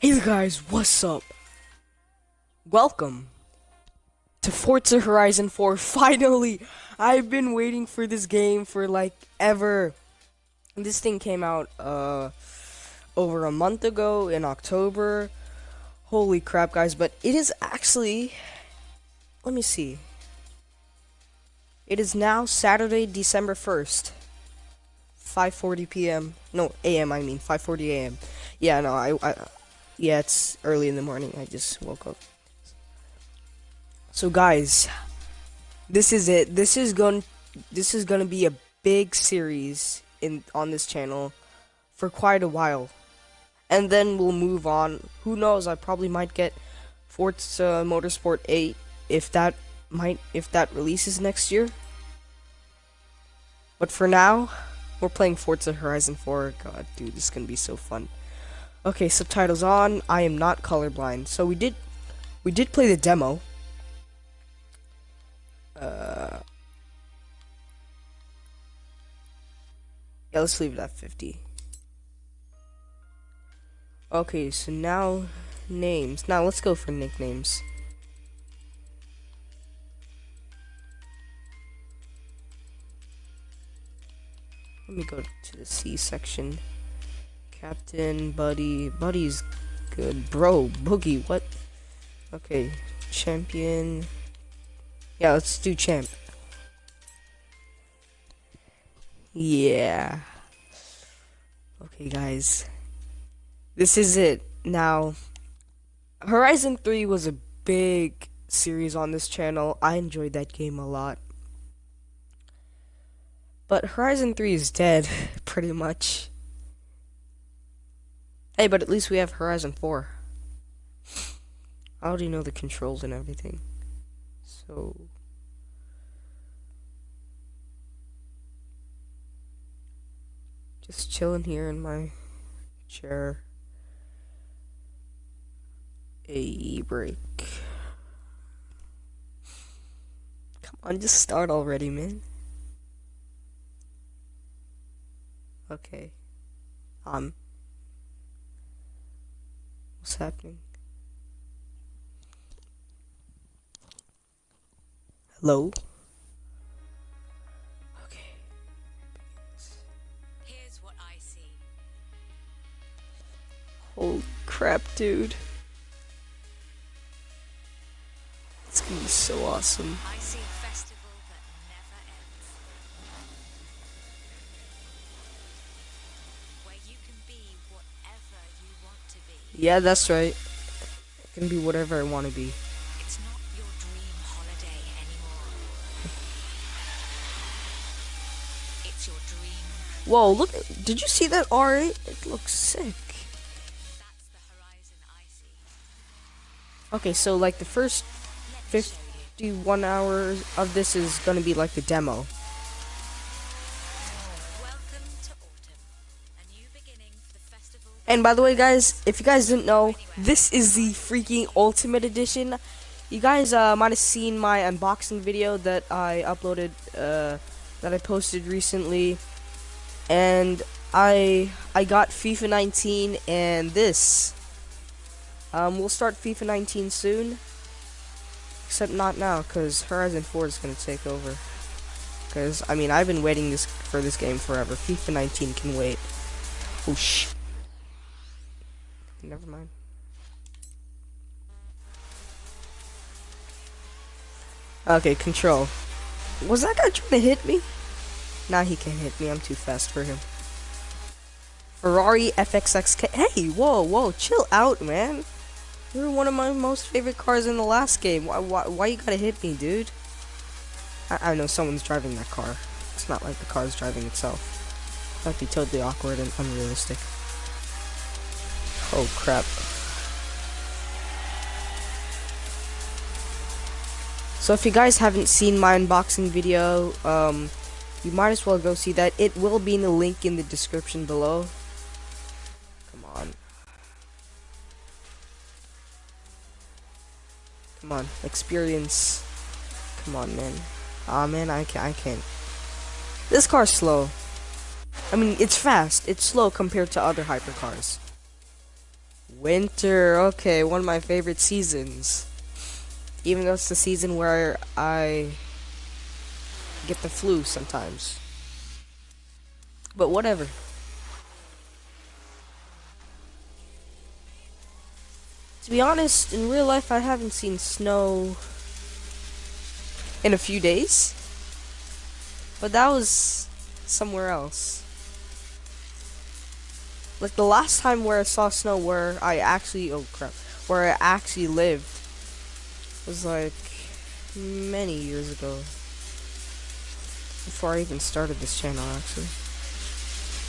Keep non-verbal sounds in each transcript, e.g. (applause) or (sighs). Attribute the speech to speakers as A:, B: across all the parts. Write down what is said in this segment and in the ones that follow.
A: Hey guys, what's up? Welcome to Forza Horizon 4. (laughs) Finally, I've been waiting for this game for like ever. This thing came out uh over a month ago in October. Holy crap, guys, but it is actually let me see. It is now Saturday, December 1st. 5:40 p.m. No, a.m. I mean 5:40 a.m. Yeah, no, I, I yeah, it's early in the morning. I just woke up. So guys, this is it. This is going this is going to be a big series in on this channel for quite a while. And then we'll move on. Who knows? I probably might get Forza Motorsport 8 if that might if that releases next year. But for now, we're playing Forza Horizon 4. God, dude, this is going to be so fun. Okay, subtitles on. I am not colorblind. So we did we did play the demo. Uh Yeah, let's leave it at 50. Okay, so now names. Now let's go for nicknames. Let me go to the C section. Captain, Buddy. Buddy's good. Bro, Boogie, what? Okay, champion. Yeah, let's do champ. Yeah. Okay, guys. This is it. Now, Horizon 3 was a big series on this channel. I enjoyed that game a lot. But Horizon 3 is dead, (laughs) pretty much. Hey, but at least we have Horizon 4. I already know the controls and everything. So... Just chilling here in my chair. A break. Come on, just start already, man. Okay. Um... What's happening? Hello? Okay.
B: Here's what I see.
A: Holy crap, dude. It's gonna be so awesome. Yeah, that's right. I can be whatever I want to be.
B: It's not your dream holiday anymore. It's your dream.
A: Whoa, look. Did you see that R8? It looks sick.
B: That's the horizon I see.
A: Okay, so like the first
B: Let me show you.
A: 51 hours of this is gonna be like the demo. And by the way, guys, if you guys didn't know, this is the freaking Ultimate Edition. You guys uh, might have seen my unboxing video that I uploaded, uh, that I posted recently, and I I got FIFA 19 and this. Um, we'll start FIFA 19 soon, except not now, cause Horizon 4 is gonna take over. Cause I mean, I've been waiting this for this game forever. FIFA 19 can wait. Oh sh. Never mind. Okay, control. Was that guy trying to hit me? Nah, he can't hit me. I'm too fast for him. Ferrari FXXK. Hey, whoa, whoa, chill out, man. You were one of my most favorite cars in the last game. Why, why, why you gotta hit me, dude? I, I know someone's driving that car. It's not like the car's driving itself. That'd be totally awkward and unrealistic. Oh crap. So if you guys haven't seen my unboxing video, um, you might as well go see that. It will be in the link in the description below. Come on. Come on, experience. Come on, man. Ah, man, I can't. I can't. This car's slow. I mean, it's fast. It's slow compared to other hypercars. Winter, okay, one of my favorite seasons. Even though it's the season where I get the flu sometimes. But whatever. To be honest, in real life I haven't seen snow in a few days. But that was somewhere else. Like the last time where I saw snow where I actually oh crap where I actually lived was like many years ago. Before I even started this channel actually.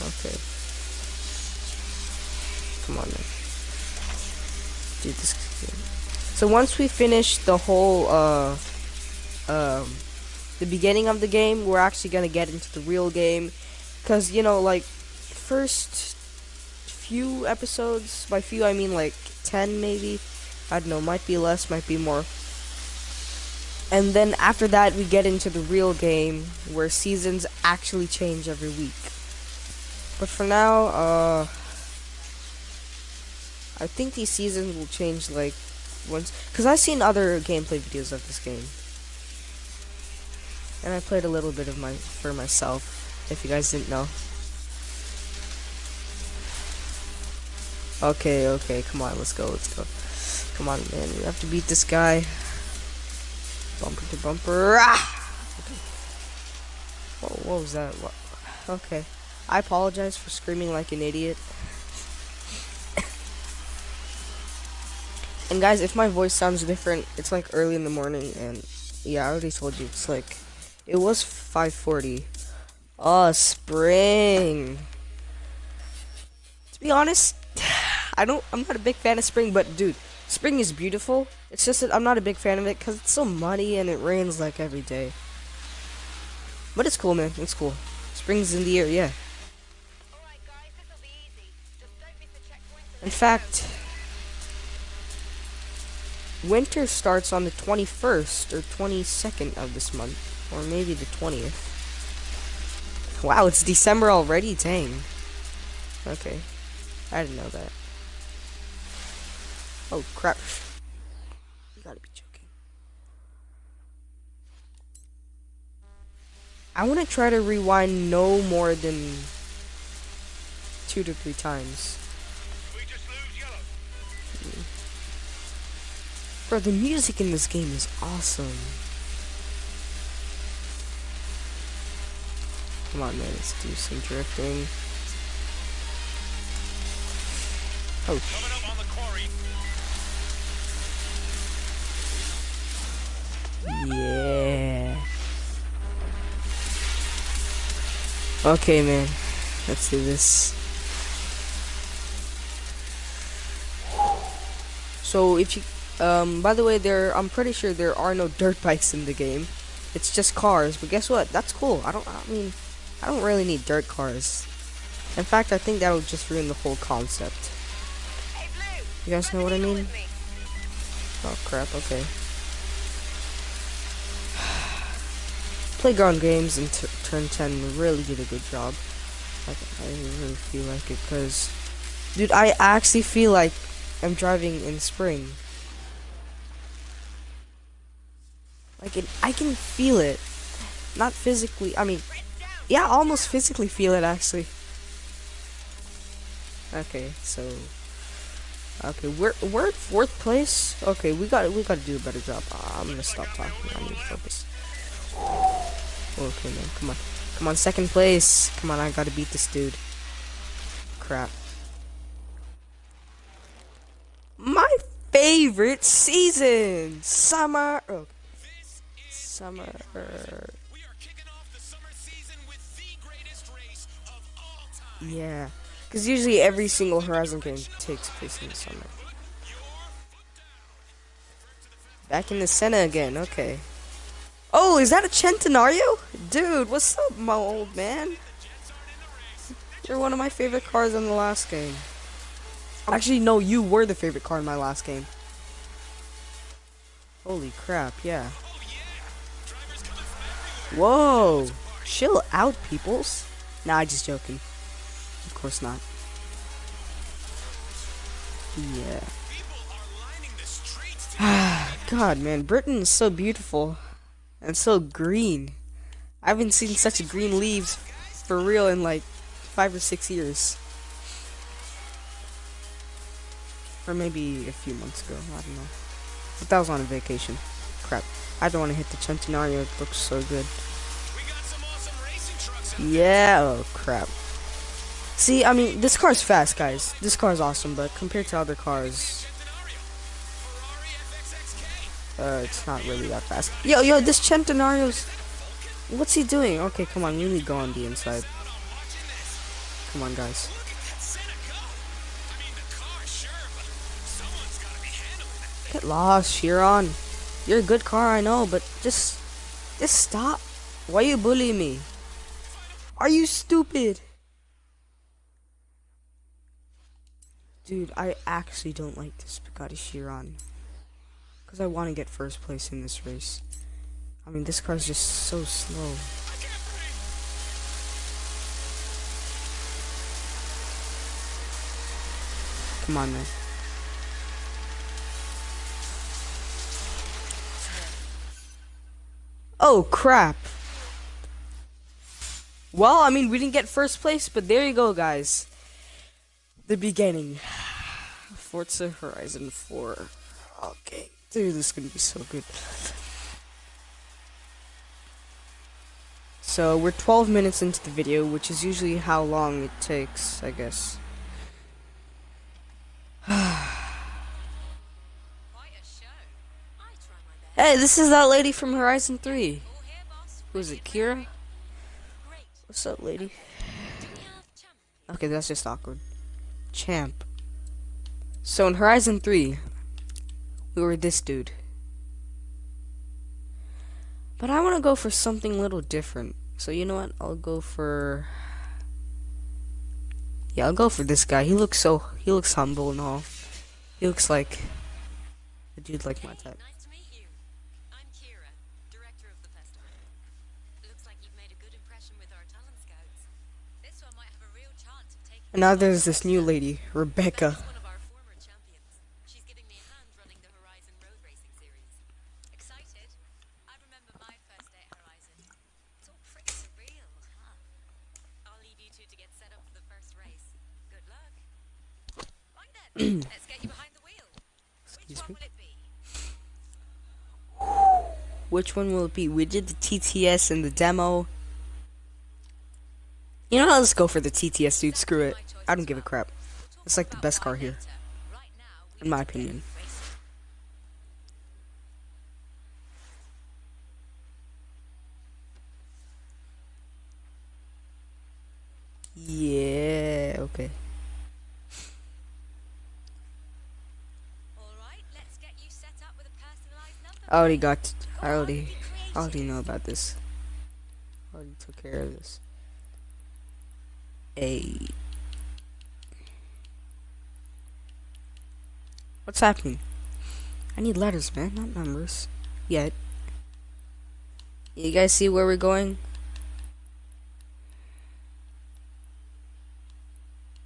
A: Okay. Come on man. Do this So once we finish the whole uh um the beginning of the game, we're actually gonna get into the real game. Cause you know, like first few episodes, by few I mean like ten maybe. I don't know, might be less, might be more. And then after that we get into the real game where seasons actually change every week. But for now, uh I think these seasons will change like once cuz I've seen other gameplay videos of this game and I played a little bit of my for myself, if you guys didn't know. Okay, okay, come on, let's go, let's go. Come on, man, we have to beat this guy. Bumper to bumper. Ah! Okay. Whoa, what was that? What? Okay. I apologize for screaming like an idiot. (coughs) and guys, if my voice sounds different, it's like early in the morning, and yeah, I already told you, it's like it was 540. Oh, spring. To be honest, I don't. I'm not a big fan of spring, but dude, spring is beautiful. It's just that I'm not a big fan of it because it's so muddy and it rains like every day. But it's cool, man. It's cool. Spring's in the air, yeah. In fact, winter starts on the 21st or 22nd of this month. Or maybe the 20th. Wow, it's December already? Dang. Okay. I didn't know that. Oh, crap. You gotta be joking. I want to try to rewind no more than two to three times. Bro, the music in this game is awesome. Come on, man, let's do some drifting. Oh. Yeah. Okay, man. Let's do this. So if you um by the way there I'm pretty sure there are no dirt (laughs) bikes in the game. It's just cars, but guess what? That's cool. I don't I mean I don't really need dirt cars. In fact, I think that would just ruin the whole concept. You guys know what I mean? Oh crap, okay. Playground games and turn 10 really did a good job. Like, I really feel like it, because... Dude, I actually feel like I'm driving in spring. Like, it, I can feel it. Not physically, I mean, yeah, almost physically feel it actually. Okay, so okay, we're we're fourth place. Okay, we got we got to do a better job. Uh, I'm gonna stop talking. I need to focus. Oh, okay, man, come on, come on, second place. Come on, I gotta beat this dude. Crap. My favorite season, summer. Oh, summer. Yeah. Because usually every single Horizon game takes place in the summer. Back in the center again, okay. Oh, is that a Centenario? Dude, what's up, my old man? You're one of my favorite cars in the last game. Actually, no, you were the favorite car in my last game. Holy crap, yeah. Whoa! Chill out, peoples. Nah, I just joking. Of course not. Yeah. (sighs) God, man, Britain is so beautiful and so green. I haven't seen such green leaves for real in like five or six years. Or maybe a few months ago, I don't know. But that was on a vacation. Crap. I don't want to hit the Centenario, it looks so good.
C: We got some awesome racing trucks out
A: Yeah, oh crap. See, I mean, this car's fast, guys. This car's awesome, but compared to other cars,
C: Centenario. Ferrari FXXK.
A: Uh, it's not really that fast. Yo, yo, this Centenario's... What's he doing? Okay, come on, we need to go on the inside. Come on, guys. Get lost, Chiron. You're a good car, I know, but just... Just stop. Why you bullying me? Are you stupid? Dude, I actually don't like this Bugatti Chiron. Because I want to get first place in this race. I mean, this car's just so slow. Come on, man. Oh, crap. Well, I mean, we didn't get first place, but there you go, guys. The beginning. (sighs) Forza Horizon 4. Okay. Dude, this is gonna be so good. So, we're 12 minutes into the video, which is usually how long it takes, I guess. (sighs) Hey, this is that lady from Horizon 3.
B: All.
A: Who is it,
B: Keira?
A: What's up, lady? Okay, that's just awkward. Champ. So in Horizon 3, we were this dude. But I want to go for something a little different. So you know what? I'll go for... Yeah, I'll go for this guy. He looks so... He looks humble and all. He looks like... A dude like my type.
B: Nice to meet you. I'm Keira, director of the festival. Looks like you've made a good impression with our talent scouts. This one might have a real chance of taking.
A: And now there's this new lady, Rebecca.
B: Becca's one of our former champions. She's giving me a hand running the Horizon Road Racing Series. Excited? I remember my first day at Horizon. It's all pretty surreal, huh? I'll leave you two to get set up for the first race. Good luck. Right then, let's get you behind the wheel. Which
A: Excuse me?
B: will it be?
A: Which one will it be? We did the TTS and the demo. You know, what? let's go for the TTS, dude. Screw it. I don't give a crap. It's like the best car here.
B: later. Right now, we
A: In my
B: need to get
A: opinion. Yeah, okay.
B: All right, let's get you set up with a personalized number.
A: I already got. I already. I already know about this. I already took care of this. A. What's happening? I need letters, man, not numbers. Yet. You guys see where we're going?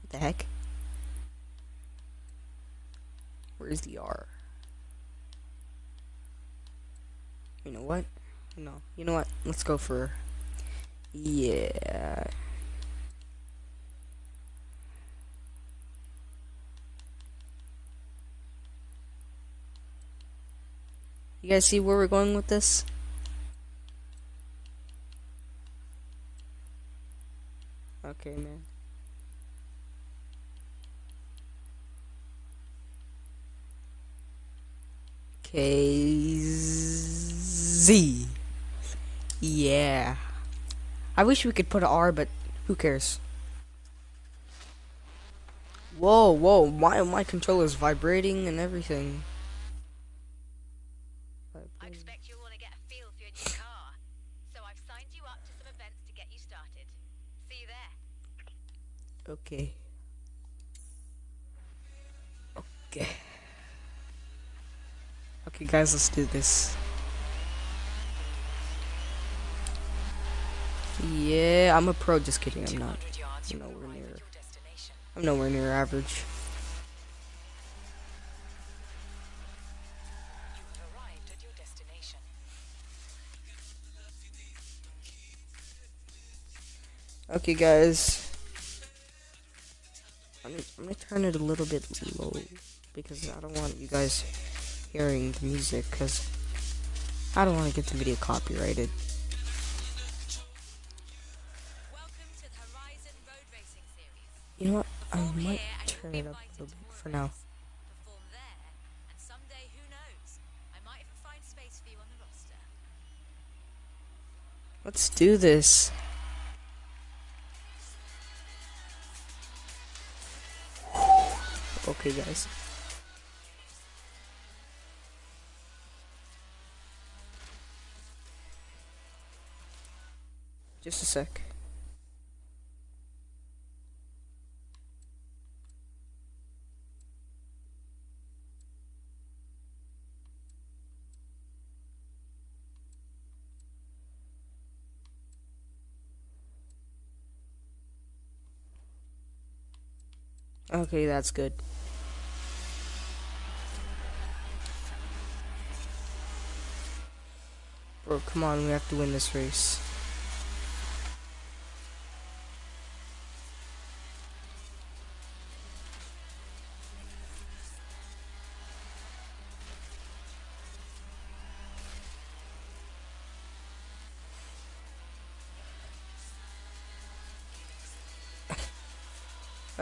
A: What the heck? Where's the R? You know what? No. You know what? Let's go for. Yeah. You guys see where we're going with this? Okay, man. KZ. Yeah. I wish we could put an R, but who cares? Whoa, whoa, Why my my controller's vibrating and everything.
B: I expect you'll want to get a feel for your new car. So I've signed you up to some events to get you started. See you there.
A: Okay. Okay. Okay, guys, let's do this. Yeah, I'm a pro. Just kidding, I'm not. I'm nowhere near. I'm nowhere near average. Okay, guys. I'm gonna, I'm gonna turn it a little bit low because I don't want you guys hearing the music because I don't want to get the video copyrighted. You know what? I might turn it up a little bit for now. Let's do this. Okay, guys. Just a sec. Okay, that's good. Bro, come on, we have to win this race.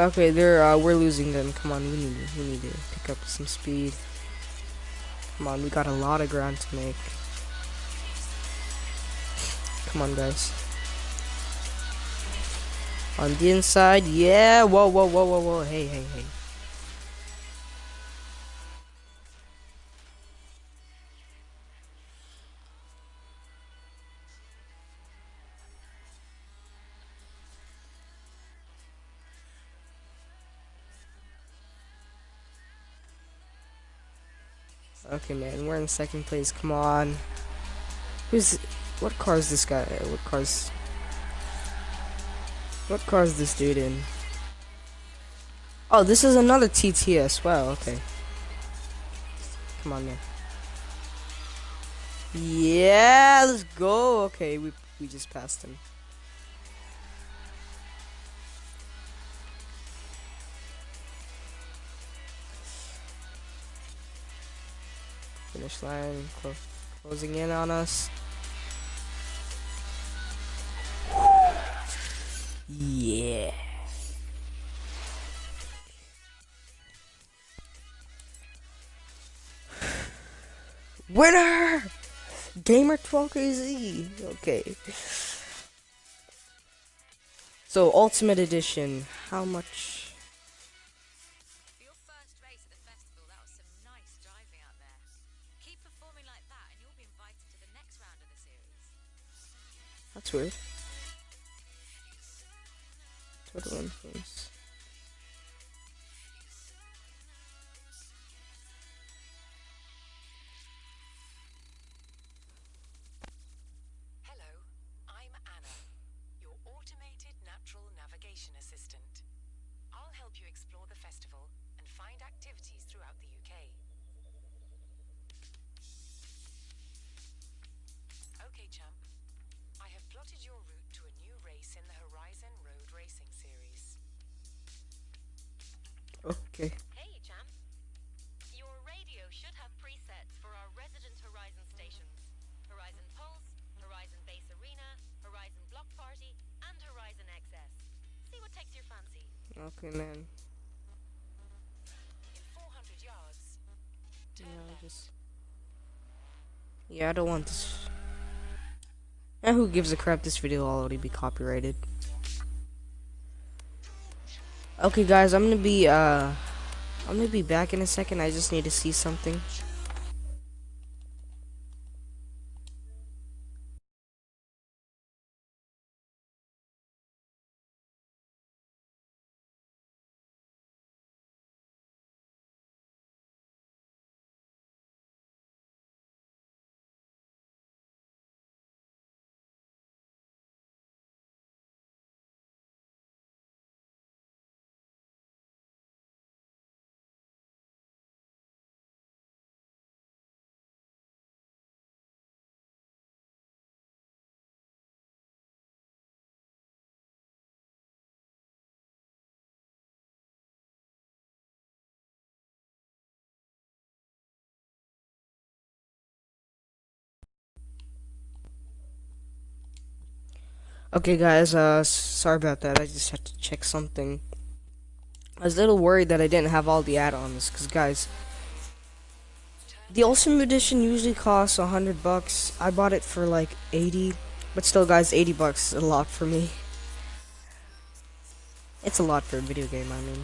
A: Okay, they're uh, we're losing them. Come on, we need to, we need to pick up some speed. Come on, we got a lot of ground to make. Come on, guys. On the inside, yeah. Whoa, whoa, whoa, whoa, whoa. Hey, hey, hey. Man, we're in second place. Come on. Who's what car is this guy? What car's what car is this dude in? Oh, this is another TTS. Wow. Okay. Come on, man. Yeah, let's go. Okay, we we just passed him. Finish line clo closing in on us. Yeah. Winner! Gamer 12KZ. Okay. So, Ultimate Edition. How much? That's weird. Total influence.
D: Okay,
A: man.
D: In 400 yards, turn
A: Yeah, I just. Yeah, I don't want this. Eh, who gives a crap? This video will already be copyrighted. Okay, guys, I'm gonna be uh, I'm gonna be back in a second. I just need to see something. Okay, guys, uh, sorry about that. I just had to check something. I was a little worried that I didn't have all the add-ons, because, guys, the Ultimate Edition usually costs a hundred bucks. I bought it for like 80, but still, guys, 80 bucks is a lot for me. It's a lot for a video game, I mean.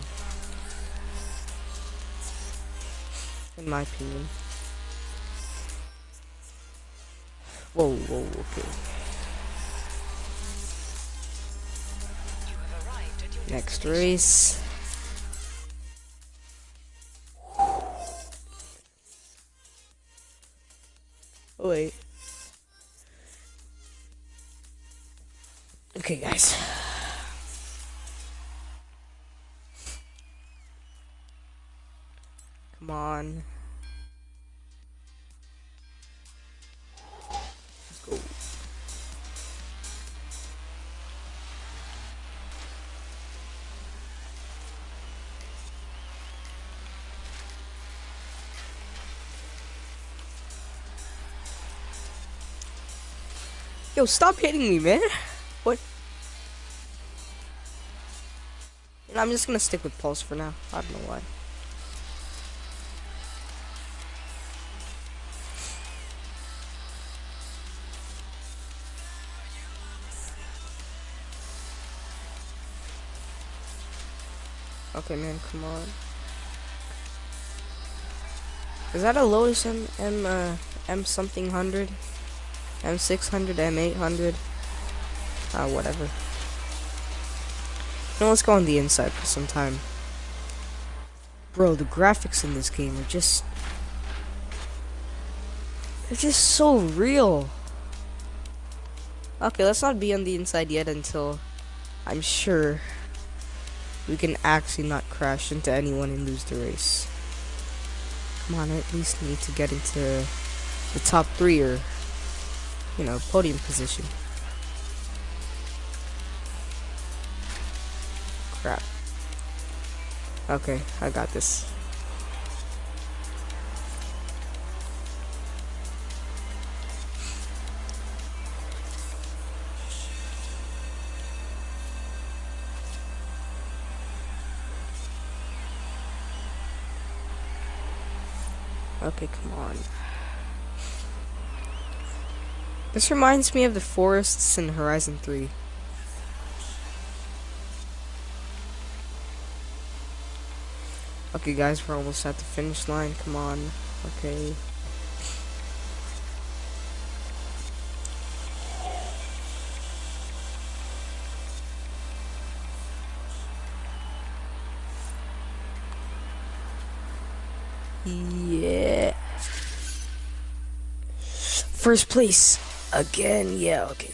A: In my opinion. Whoa, whoa, okay. Next race. Oh, wait. Okay, guys. Come on. Yo, stop hitting me, man. What? Know, I'm just gonna stick with Pulse for now. I don't know why. Okay, man, come on. Is that a Lotus M M uh, M something hundred? M six hundred, M eight hundred? Ah, whatever. Now let's go on the inside for some time. Bro, the graphics in this game are just they're just so real. Okay, let's not be on the inside yet until I'm sure we can actually not crash into anyone and lose the race. Come on, I at least need to get into the top three or, you know, podium position. Crap. Okay, I got this. Okay, come on. This reminds me of the forests in Horizon 3. Okay, guys, we're almost at the finish line. Come on. Okay. Yeah. First place. Again, yeah, okay.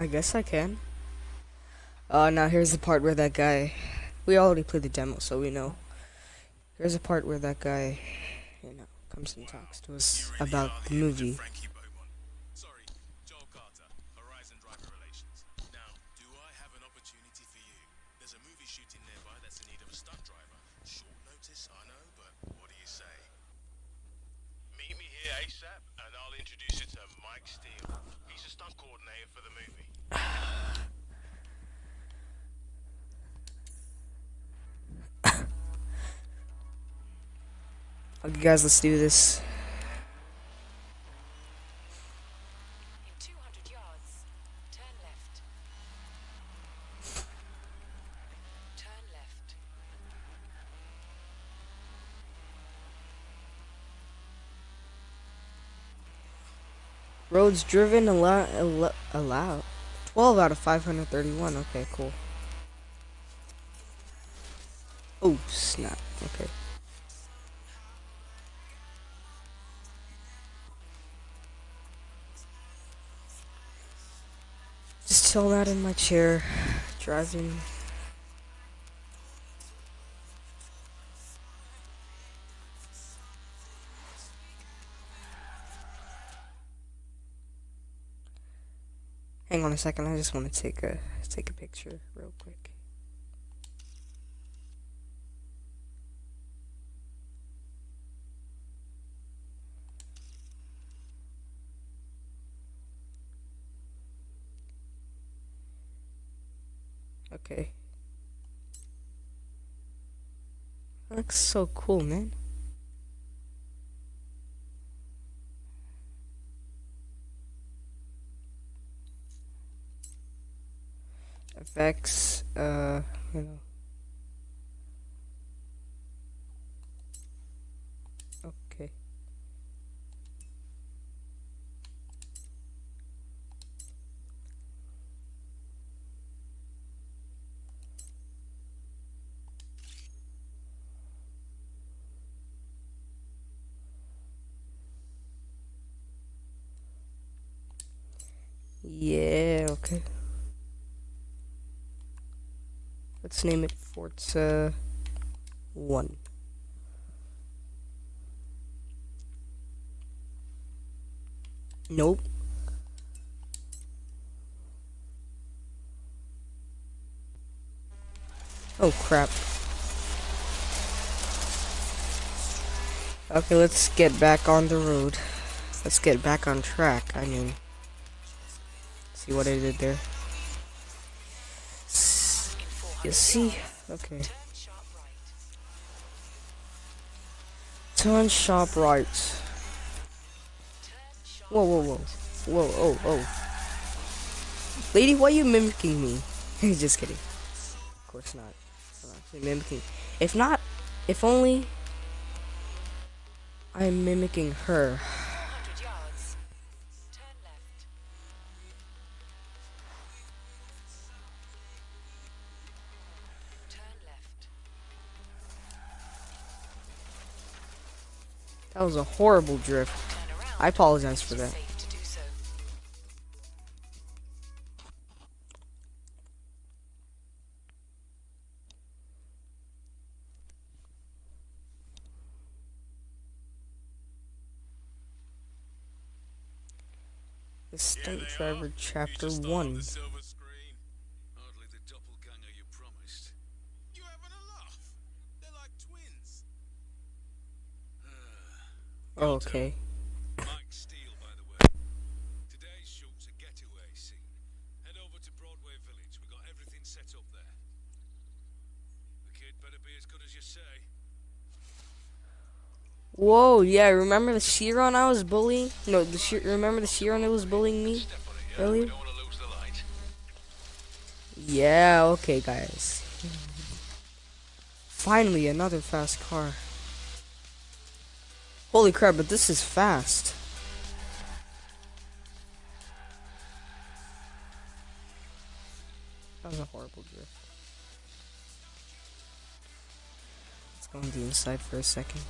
E: I
A: guess I can. Uh, now here's the part where that guy. We already played the demo, so we know. Here's a part where that guy, you know, comes and talks to us about the movie. Guys, let's do this.
D: In 200 yards, turn left. Turn left.
A: Roads driven allow allow, allow 12 out of 531. Okay, cool. Oh, snap. Okay. Chilling out in my chair, driving. Hang on a second, I just want to take a take a picture real quick. Okay. That looks so cool, man. Effects, uh, you know. Okay. Yeah, okay. Let's name it Forza 1. Nope. Oh crap. Okay, let's get back on the road. Let's get back on track. I mean, see what I did there. You see? Okay.
D: Turn sharp right.
A: Turn sharp right.
D: Turn sharp
A: Whoa, whoa, whoa. Whoa, oh, oh. Lady, why are you mimicking me? (laughs) Just kidding. Of course not. I'm actually mimicking. If not, if only I'm mimicking her. That was a horrible drift. I apologize for that. The Stunt. Driver Chapter 1.
C: on the silver screen. Hardly the doppelganger you promised. You having a laugh? They're like twins.
A: Oh, Oh, okay.
C: Mike Steele, by the way. Today's shoot's a getaway scene. Head over to Broadway Village. We got everything set up there. The kid better be as good as you say.
A: Whoa, yeah, remember the Chiron I was bullying? No, the Chi- remember the Chiron that was bullying me
C: Step it, yeah?
A: earlier?
C: We don't want to lose the light.
A: Yeah, okay, guys. Finally, another fast car. Holy crap, but this is fast. That was a horrible drift. Let's go on the inside for a second.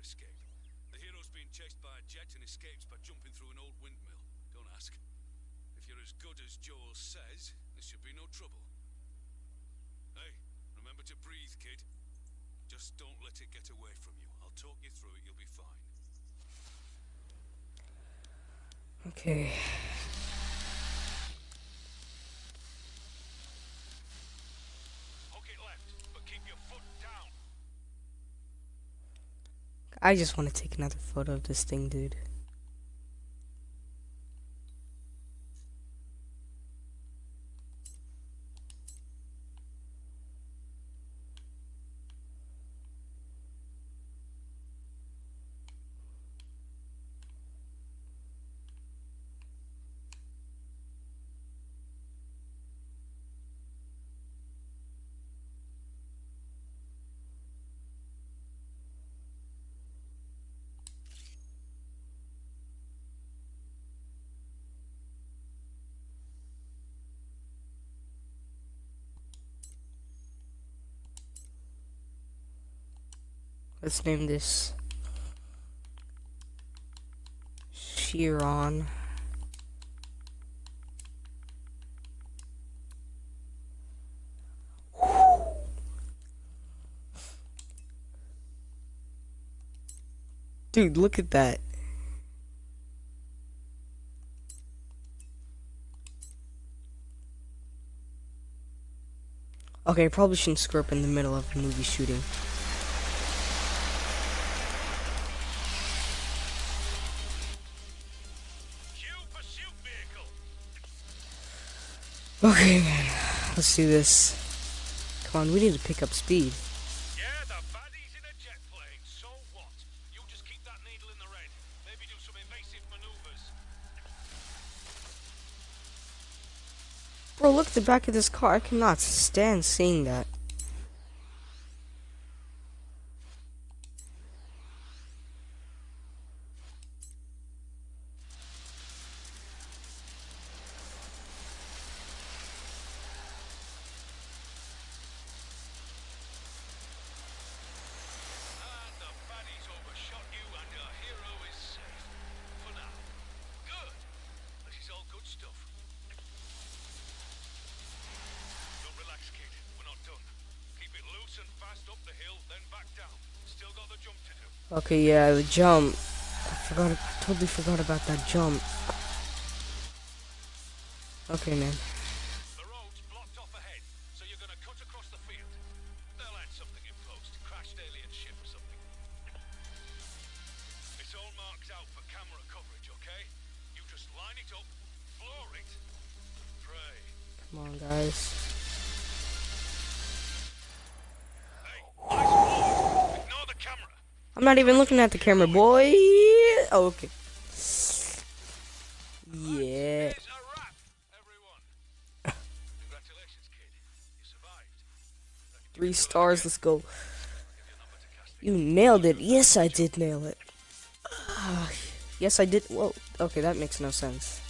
C: Escape. The hero's being chased by a jet and escapes by jumping through an old windmill. Don't ask. If you're as good as Joel says, there should be no trouble. Hey, remember to breathe, kid. Just don't let it get away from you. I'll talk you through it. You'll be fine.
A: Okay.
C: Hook it left, but keep your foot down.
A: I just want to take another photo of this thing, dude. Let's name this Chiron. Dude, look at that. Okay, I probably shouldn't screw up in the middle of a movie shooting. Okay, man. Let's do this. Come on, we need to pick up speed.
C: Yeah, the baddie's in a jet plane. So what? You just keep that needle in the red. Maybe do some evasive maneuvers.
A: Bro, look at the back of this car. I cannot stand seeing that.
C: And the baddie's overshot you, and your hero is safe. For now. Good. This is all good stuff. Don't relax, kid. We're not done. Keep it loose and fast up the hill, then back down. Still got the jump to do.
A: Okay, yeah, the jump. I forgot. I Totally forgot about that jump. Okay, man. Not even looking at the camera, boy. Oh, okay. Yeah.
C: Here's a wrap, everyone. Congratulations, kid. You survived.
A: Three stars. Let's go. You nailed it. Yes, I did nail it. Ah, yes, I did. Whoa. Okay, that makes no sense.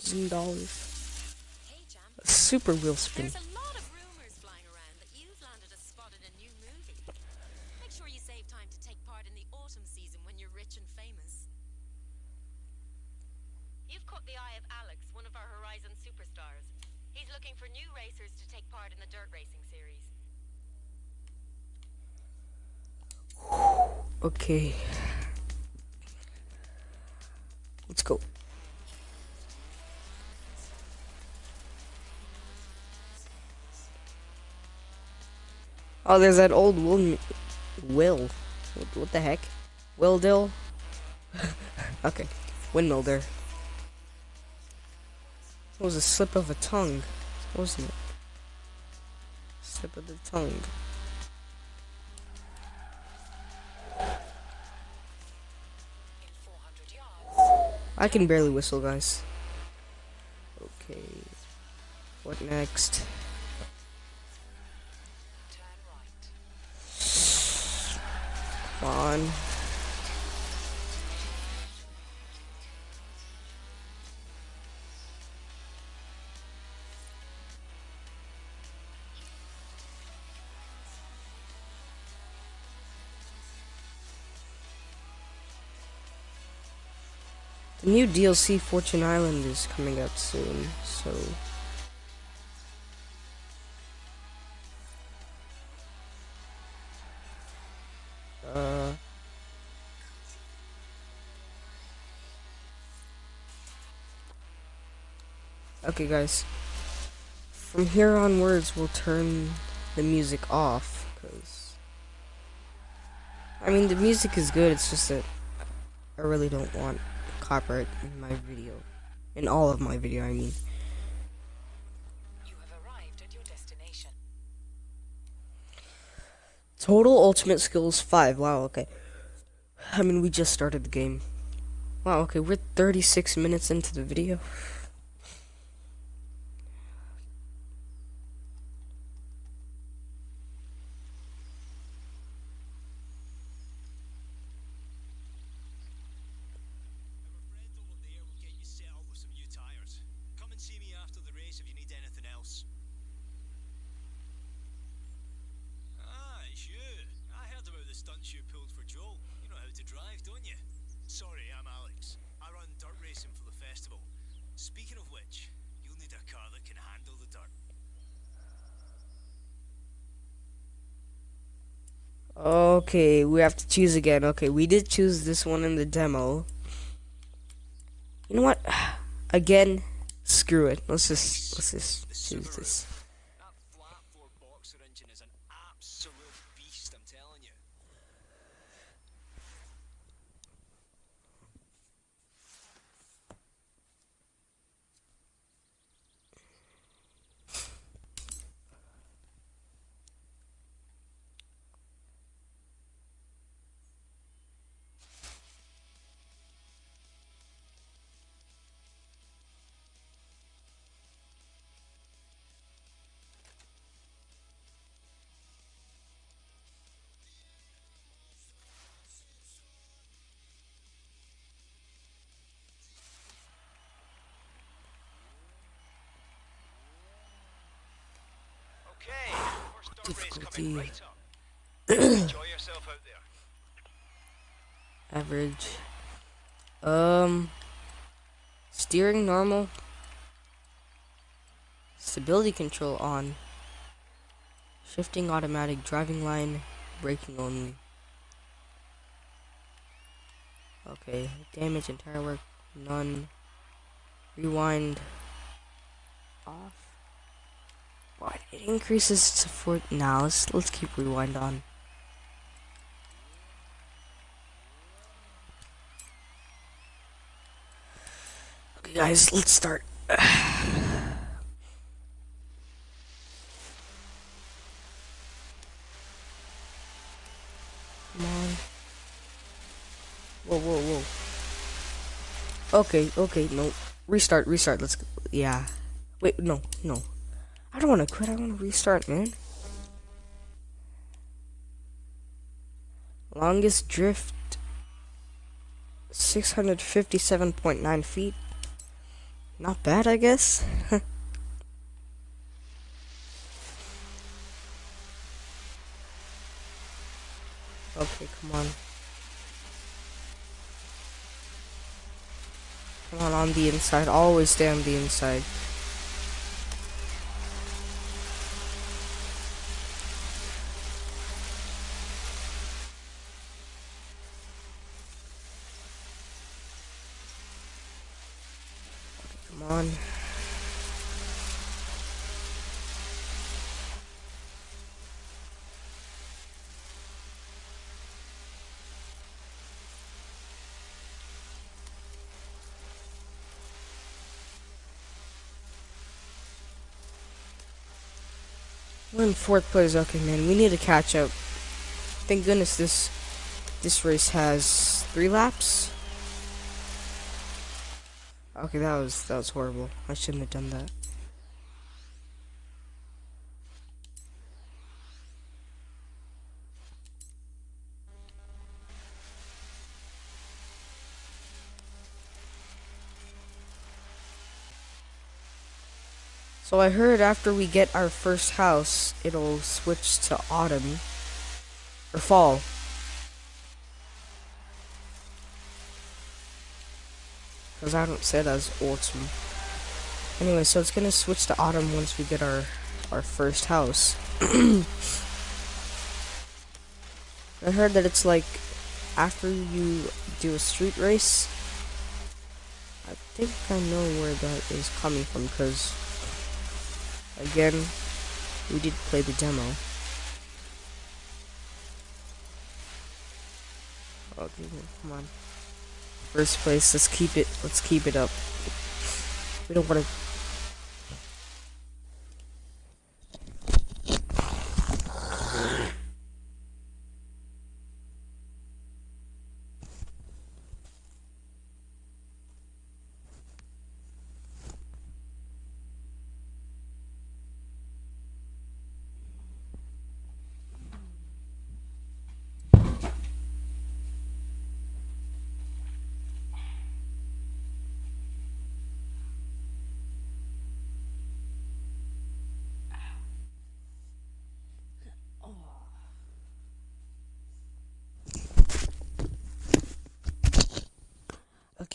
A: Thousand dollars. Super wheel spin.
B: There's a lot of rumors flying around that you've landed a spot in a new movie. Make sure you save time to take part in the autumn season when you're rich and famous.
E: You've caught the eye of Alex, one of our Horizon superstars. He's looking for new racers to take part in the dirt racing series.
A: Okay. Let's go. Oh, there's that old Will. Will. What, what the heck? Will Dill? (laughs) okay. Windmill there. It was a slip of a tongue, wasn't it? Slip of the tongue.
D: In 400 yards,
A: I can barely whistle, guys. Okay. What next?
D: turn right.
A: Come on. The new DLC Fortune Island is coming out soon, so Okay guys. From here onwards we'll turn the music off cuz I mean the music is good, it's just that I really don't want copyright in my video. In all of my video, I mean.
D: You have arrived at your destination.
A: Total ultimate skills 5. Wow, okay. I mean, we just started the game. Wow, okay, we're 36 minutes into the video.
F: drive, don't you? Sorry, I'm Alex. I run dirt racing for the festival. Speaking of which, you'll need a car that can handle the dirt.
A: Okay, we have to choose again. Okay, we did choose this one in the demo. You know what? (sighs) Again, screw it. Let's just let's just choose this. Average. Um. Steering normal. Stability control on. Shifting automatic driving line. Braking only. Okay. Damage and tire work. None. Rewind. Off. What? It increases to four. Now let's let's keep rewind on. Okay, guys, let's start. Come on. Whoa, whoa, whoa. Okay, okay, no. Restart, restart. Let's. go. Yeah. Wait, no, no. I don't want to quit. I want to restart, man. Longest drift 657.9 feet. Not bad, I guess. (laughs) okay, come on. Come on, on the inside. Always stay on the inside. Come on. We're in fourth place. Okay, man, we need to catch up. Thank goodness this this race has three laps. Okay, that was that was horrible. I shouldn't have done that. So I heard after we get our first house, it'll switch to autumn or fall. Because I don't say it as autumn. Anyway, so it's gonna switch to autumn once we get our our first house. (clears throat) I heard that it's like after you do a street race. I think I know where that is coming from because again, we did play the demo. Okay, come on. First place, let's keep it, let's keep it up. We don't want to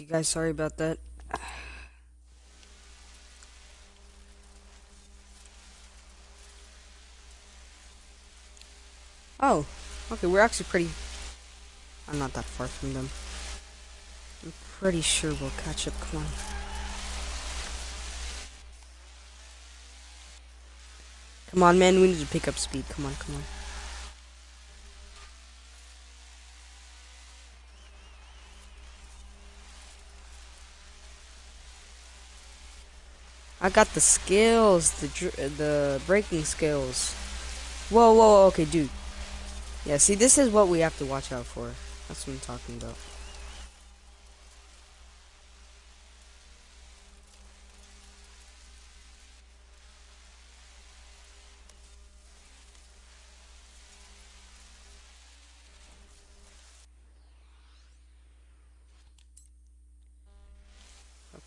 A: Okay, guys, sorry about that. Oh, okay, we're actually pretty. I'm not that far from them. I'm pretty sure we'll catch up. Come on. Come on, man, we need to pick up speed. Come on, come on. I got the skills, the the braking skills. Whoa, whoa, okay, dude. Yeah, see, this is what we have to watch out for. That's what I'm talking about.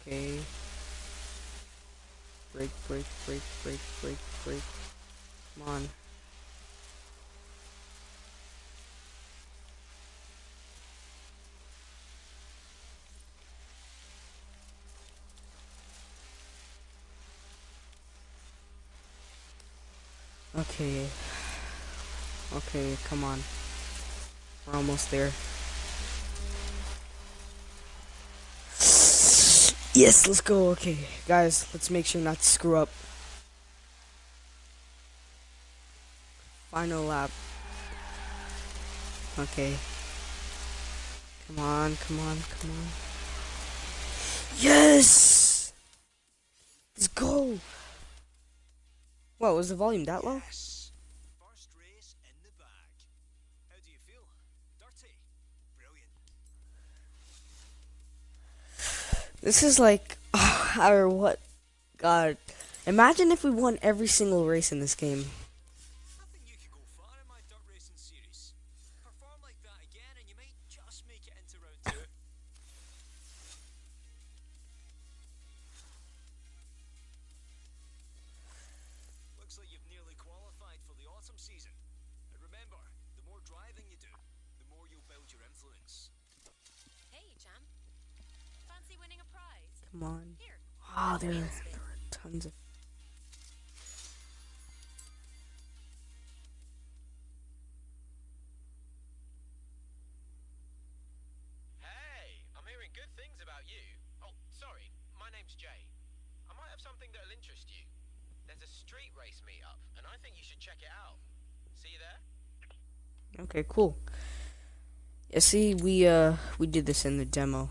A: Okay. Break, break, break, break, break, break. Come on. Okay. Okay, come on. We're almost there. Yes, let's go. Okay, guys, let's make sure not to screw up. Final lap. Okay. Come on, come on, come on. Yes! What, was the volume that low?
F: Yes. First race in the bag. How do you feel? Dirty. Brilliant.
A: This is like, (sighs) or what? God, imagine if we won every single race in this game.
G: Interest you. There's a street race meetup, and I think you should check it out. See you there?
A: Okay, cool. Yeah, see, we uh, we did this in the demo.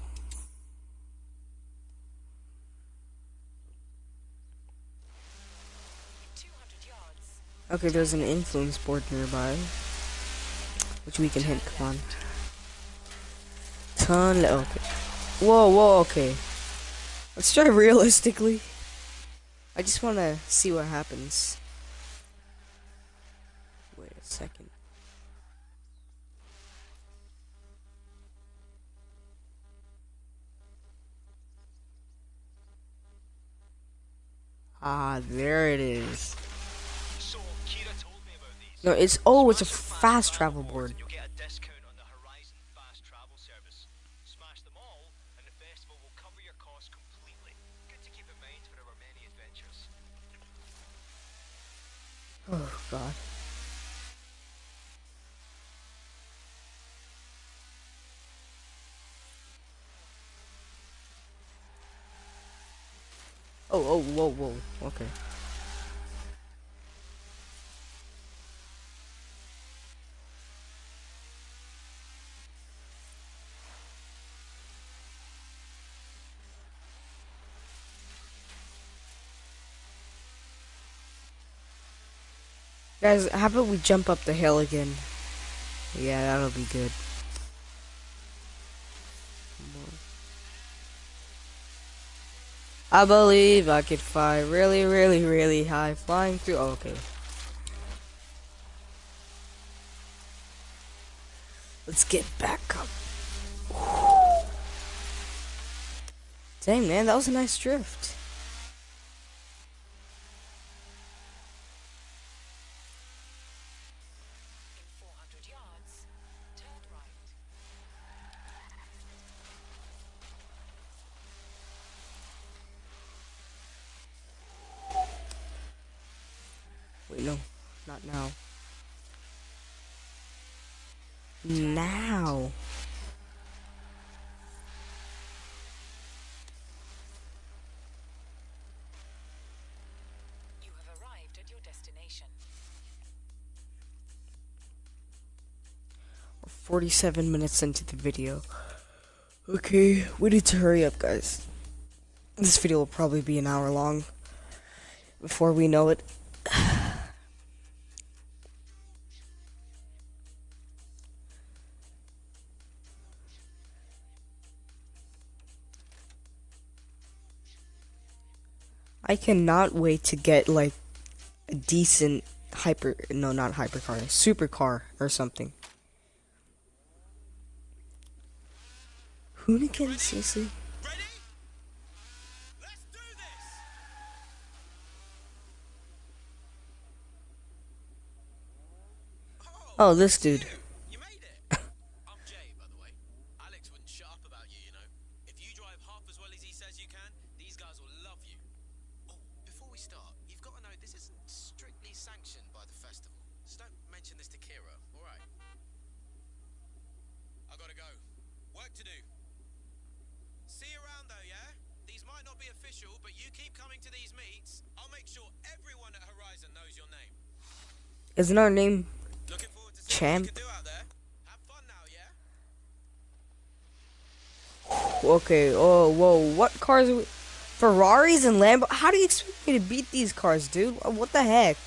D: In 200 yards,
A: Okay, there's an influence board nearby, which we can hit. Come on. Turn. Okay. Whoa, whoa. Okay. Let's try (laughs) realistically. I just want to see what happens. Wait a second. Ah, there it is.
F: So, Keira told me about these.
A: No, it's oh, it's a fast travel board. Oh God. Oh, oh, whoa, whoa. Okay. Guys, how about we jump up the hill again? Yeah, that'll be good. I believe I could fly really, really, really high, flying through. Oh, okay. Let's get back up. Dang, man, that was a nice drift.
D: in 400 yards, turn right.
A: Not now. Now.
D: You have arrived at your destination.
A: We're 47 minutes into the video. Okay, we need to hurry up, guys. This video will probably be an hour long. Before we know it. (sighs) I cannot wait to get like a decent hyper no not hypercar, supercar or something. Hoonigan
F: Cossie.
A: Oh, this dude.
F: You made it! I'm Jay, by the way. Alex wouldn't shut up about you, you know. If you drive half as well as he says you can, these guys will love you. Oh, before we start, you've got to know this isn't strictly sanctioned by the festival. So don't mention this to Keira, alright? I gotta go. Work to do. See you around though, yeah? These might not be official, but you keep coming to these meets. I'll make sure everyone at Horizon knows your name.
A: Isn't our name Champ. Okay, oh, whoa, what cars are we... Ferraris and Lambo? How do you expect me to beat these cars, dude? What the heck?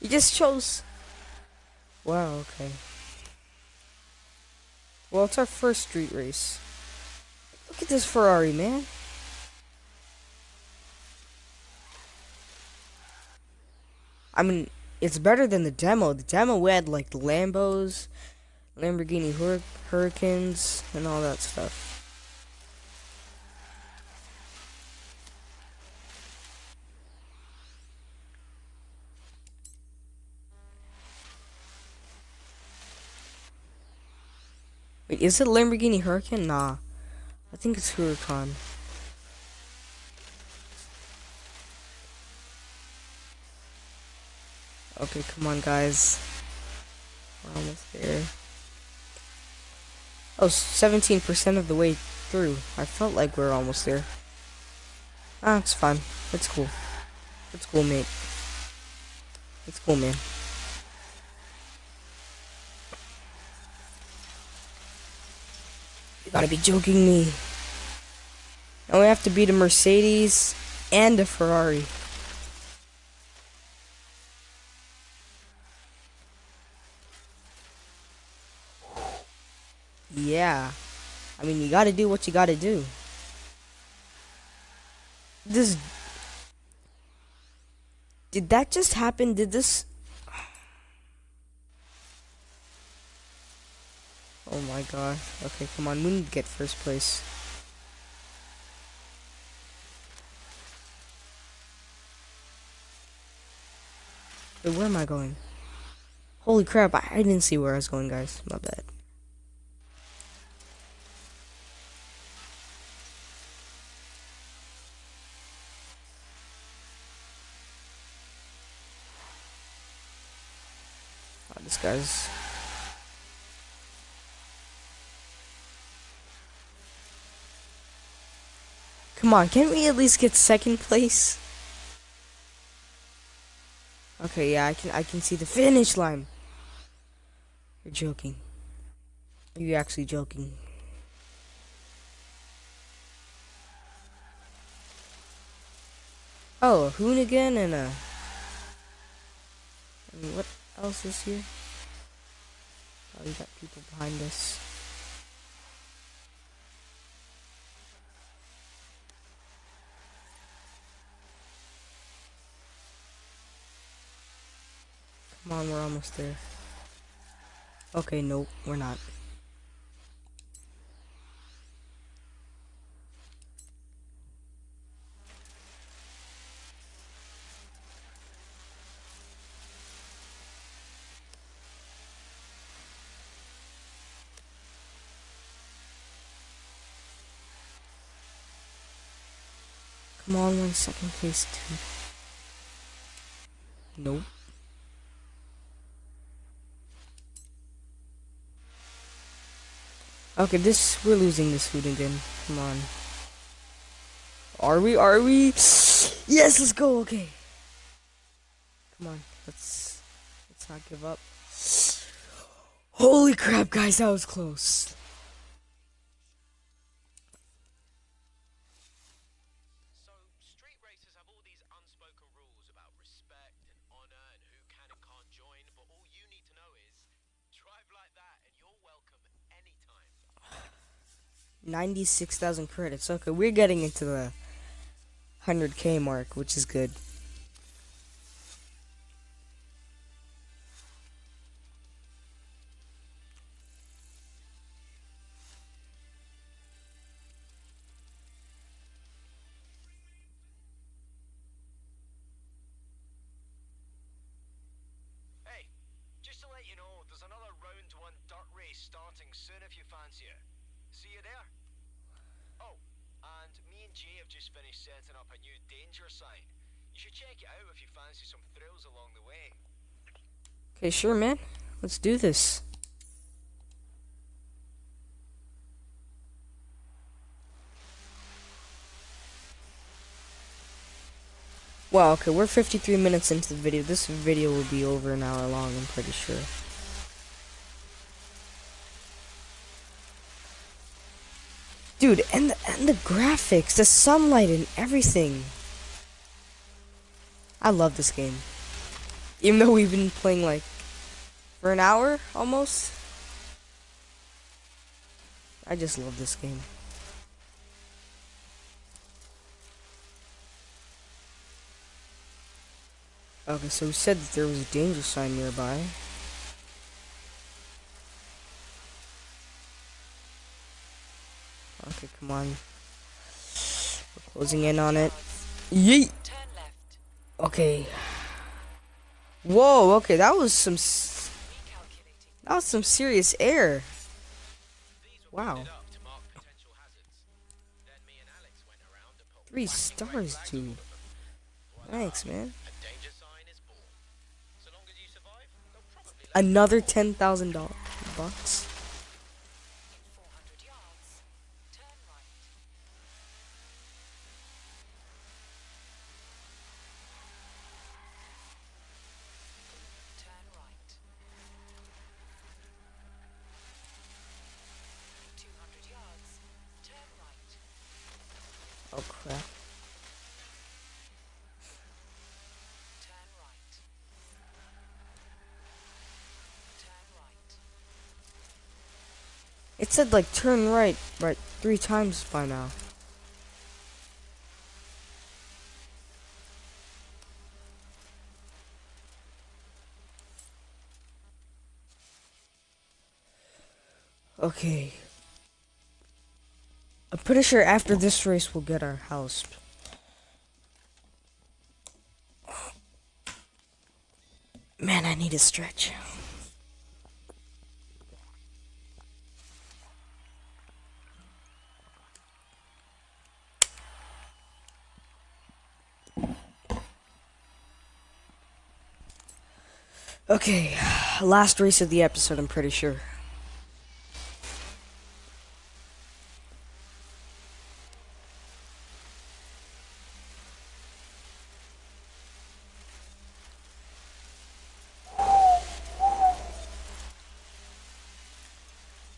A: You just chose... Wow, okay. Well, it's our first street race. Look at this Ferrari, man. I mean, it's better than the demo. The demo we had like Lambos, Lamborghini Hur- Hurricanes, and all that stuff. Wait, is it Lamborghini Hurricane? Nah. I think it's Huracan. Okay, come on, guys. We're almost there. Oh, 17% of the way through. I felt like we are almost there. Ah, it's fine. It's cool. It's cool, mate. It's cool, man. You gotta be joking me. And we have to beat a Mercedes and a Ferrari. Yeah. I mean, you gotta do what you gotta do. This. Did that just happen? Did this. Oh my gosh. Okay, come on. We need to get first place. Wait, where am I going? Holy crap, I, I didn't see where I was going, guys. My bad. Guy's. Come on, can't we at least get second place? Okay, yeah, I can I can see the finish line. You're joking. Are you actually joking? Oh, a Hoonigan and a. And what else is here? Oh, we got people behind us. Come on, we're almost there. Okay, nope, we're not. One second, second place too. Nope. Okay, this we're losing this food again. Come on. Are we? Are we? Yes, let's go. Okay. Come on. Let's let's not give up. Holy crap, guys, that was close. 96,000 credits. Okay, we're getting into the 100k mark, which is good.
F: Hey, just to let you know, there's another round one dirt race starting soon if you fancy it. See you there? Oh, and me and Jay have just finished setting up a new danger sign. You should check it out if you fancy some thrills along the way.
A: Okay, sure, man. Let's do this. Wow, okay, we're 53 minutes into the video. This video will be over an hour long, I'm pretty sure. Dude, and the, and the graphics, the sunlight and everything. I love this game. Even though we've been playing like for an hour almost. I just love this game. Okay, so we said that there was a danger sign nearby. Okay, come on. We're closing in on it. Yeet! Okay. Whoa, okay, that was some that was some serious air.
G: These were
A: Wow.
G: pointed up to mark potential hazards. Then me and Alex went around and put
A: Three
G: whacking
A: stars,
G: red flags
A: dude.
G: all of them. Voila,
A: Thanks, man.
G: A danger sign is born. So long as you survive, they'll probably let
A: Another ten thousand dollars bucks.
D: In 400 yards. Turn right. Turn right. 200 yards. Turn right.
A: Oh crap.
D: Turn right. Turn right.
A: It said like turn right, right three times by now. Okay. I'm pretty sure after this race we'll get our house. Man, I need a stretch. Okay, last race of the episode, I'm pretty sure.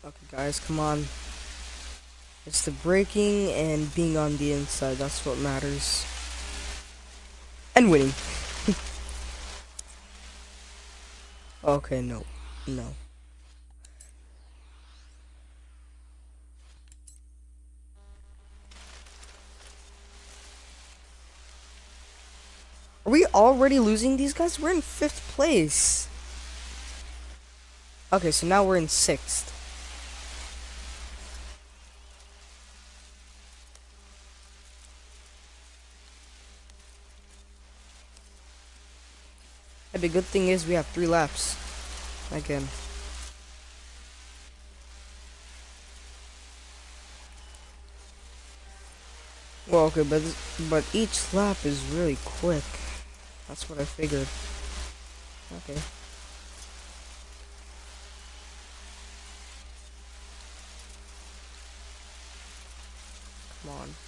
A: Okay, guys, come on. It's the braking and being on the inside, that's what matters. And winning. Okay, no. No. Are we already losing these guys? We're in fifth place. Okay, so now we're in sixth. the good thing is we have three laps again. Well, okay, but this, but each lap is really quick. That's what I figured. Okay. Come on.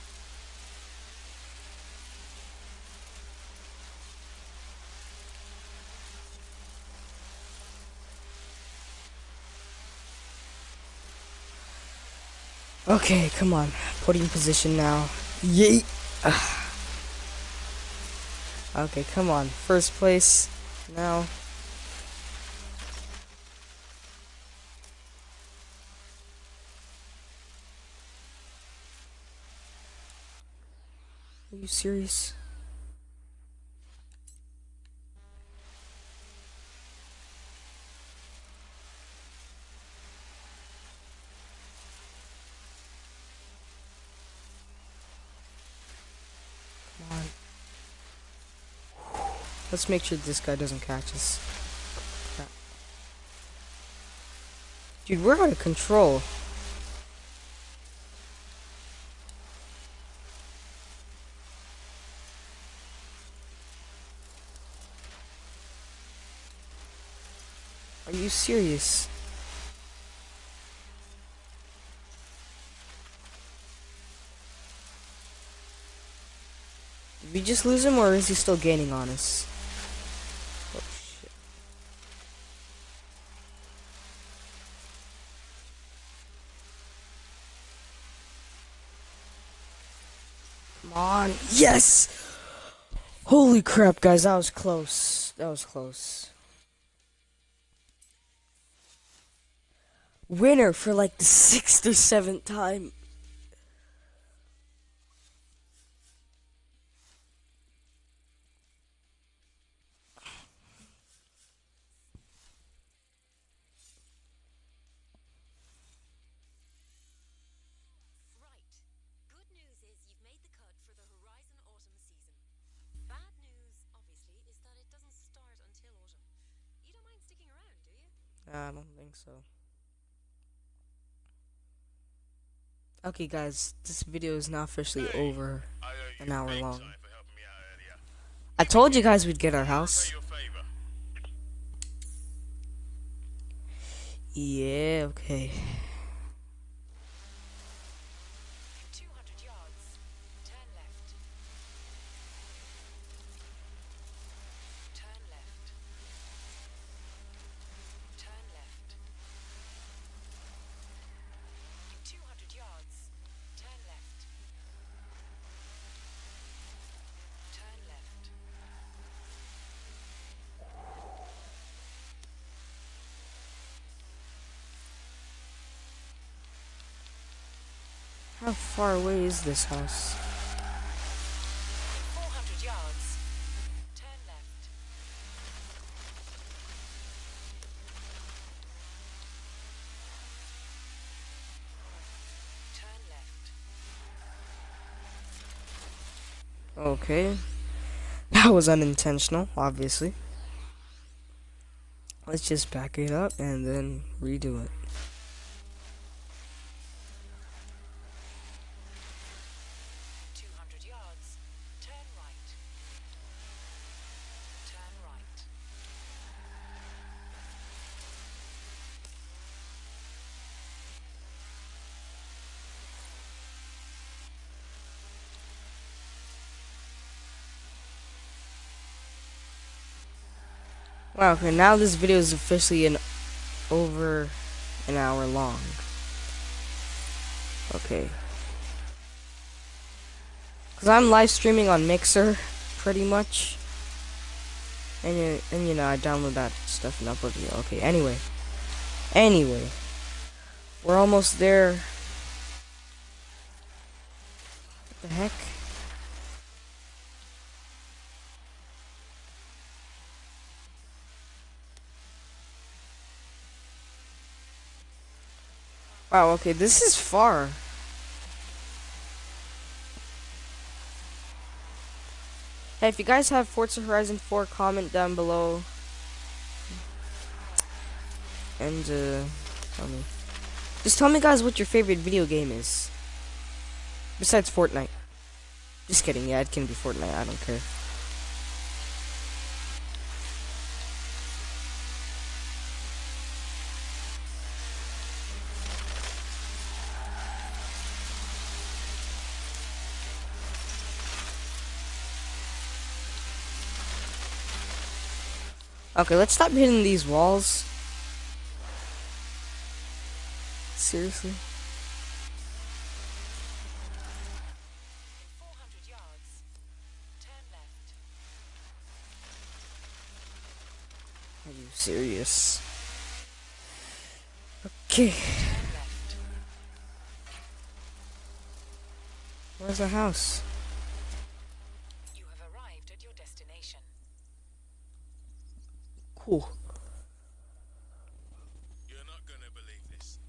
A: Okay, come on. Putting position now. Yeet. Ah. Okay, come on. First place. Now. Are you serious? Come on. Let's make sure this guy doesn't catch us. Dude, we're out of control. Are you serious? Did we just lose him or is he still gaining on us? Oh shit. Come on. Yes! Holy crap, guys, that was close. That was close. Winner for like the sixth or seventh time. So. Okay, guys, this video is now officially over. An hour long.
C: time for helping me out earlier.
A: I told you guys we'd get our house.
C: Pay your favor.
A: Yeah, okay.
D: In 200 yards, turn left. Turn left. Turn left. In 200 yards, turn left. Turn left.
A: How far away is this house?
D: 400 yards, turn left. Turn left.
A: Okay. (laughs) That was unintentional, obviously. Let's just back it up and then redo it.
D: Two hundred yards. Turn right. Turn right.
A: Wow, okay, now this video is officially an over an hour long. Okay. Cause I'm live streaming on Mixer, pretty much. And and you know, I download that stuff and upload it. Okay, anyway. Anyway. We're almost there. What the heck? Wow, okay, this is far. Hey, if you guys have Forza Horizon 4, comment down below. And, uh, tell me. Just tell me, guys, what your favorite video game is. Besides Fortnite. Just kidding, yeah, it can be Fortnite, I don't care. Okay, let's stop hitting these walls. Seriously?
D: In 400 yards, turn left.
A: Are you serious? Okay. Where's the house?
D: You have arrived at your destination.
A: Cool.
C: You're not gonna believe this.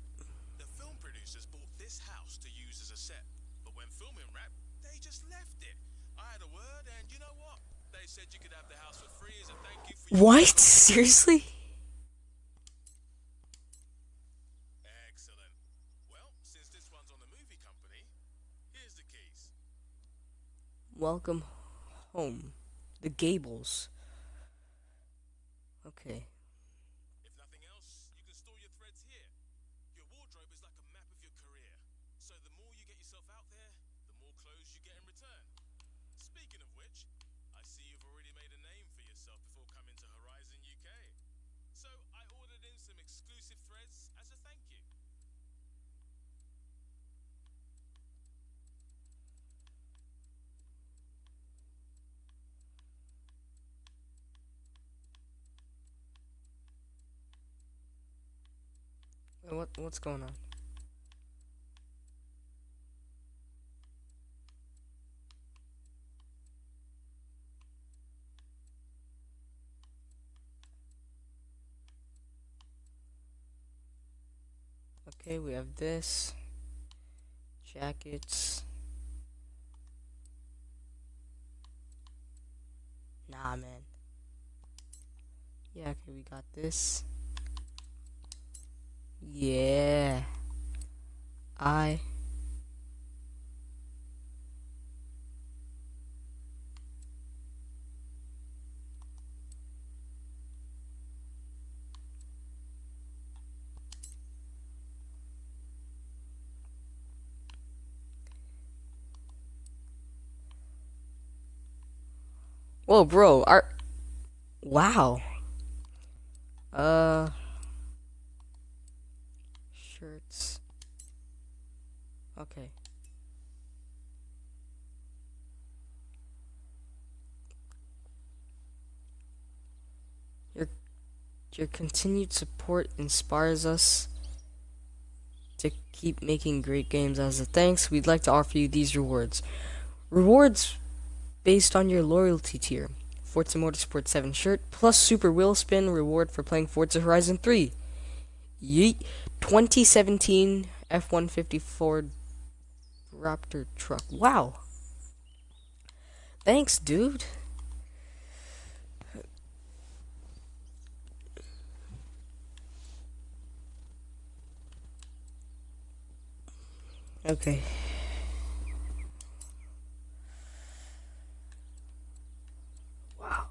C: The film producers bought this house to use as a set, but when filming wrapped, they just left it. I had a word, and you know what? They said you could have the house for free as a thank you for
A: What? Seriously?
C: Excellent. Well, since this one's on the movie company, here's the keys.
A: Welcome home. The Gables. Okay.
C: If nothing else, you can store your threads here. Your wardrobe is like a map of your career. So the more you get yourself out there, the more clothes you get in return. Speaking of which, I see you've already made a name for yourself before coming to Horizon UK. So I ordered in some exclusive threads as a thank you.
A: Wait, What what's going on? Okay, we have this. Jackets. Nah, man. Yeah, okay, we got this. Yeah. I. Whoa, bro. Our. Wow. Uh. Okay. Your your continued support inspires us to keep making great games. As a thanks, we'd like to offer you these rewards. Rewards based on your loyalty tier. Forza Motorsport 7 shirt plus Super Wheel Spin reward for playing Forza Horizon 3. Yeet. 2017 F-150 Ford Raptor truck. Wow. Thanks, dude. Okay. Wow.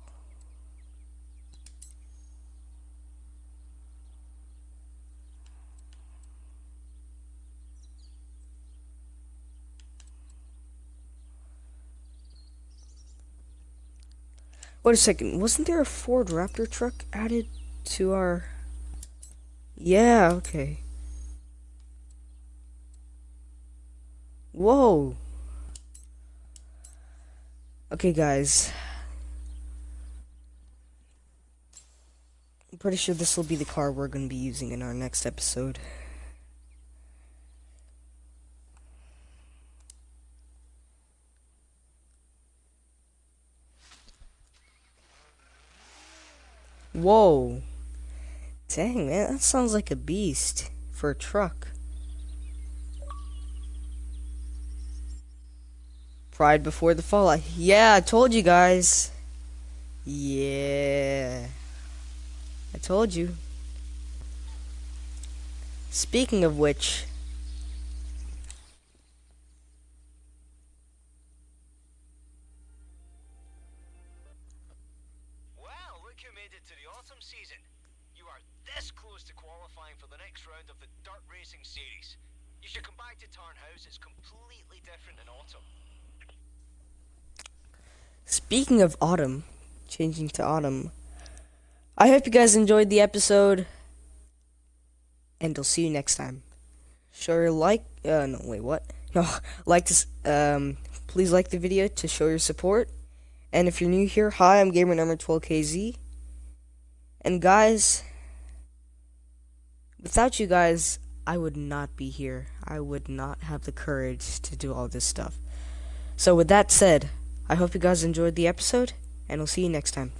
A: Wait a second. Wasn't there a Ford Raptor truck added to our. Yeah, okay. Whoa. Okay, guys. I'm pretty sure this will be the car we're going to be using in our next episode. Whoa. Dang, man, that sounds like a beast for a truck. Pride before the fall. Yeah, I told you guys. Yeah. I told you. Speaking of which, speaking of autumn, changing to autumn, I hope you guys enjoyed the episode, and I'll see you next time. Sure, like, uh, no, wait, what? (laughs) No, like this, um, please like the video to show your support. And if you're new here, hi, I'm gamer number 12KZ. And guys, without you guys, I would not be here. I would not have the courage to do all this stuff. So with that said, I hope you guys enjoyed the episode, and I'll see you next time.